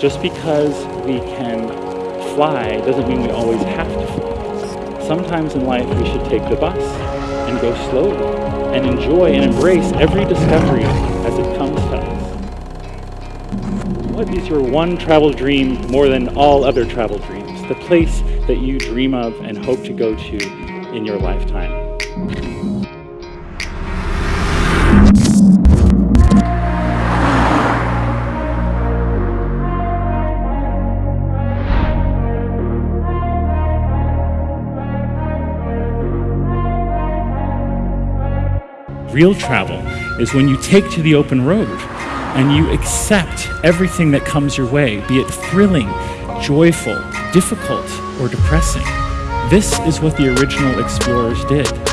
Just because we can fly doesn't mean we always have to fly. Sometimes in life we should take the bus and go slowly and enjoy and embrace every discovery as it comes to us. What is your one travel dream more than all other travel dreams? The place that you dream of and hope to go to in your lifetime? Real travel is when you take to the open road and you accept everything that comes your way, be it thrilling, joyful, difficult, or depressing. This is what the original explorers did.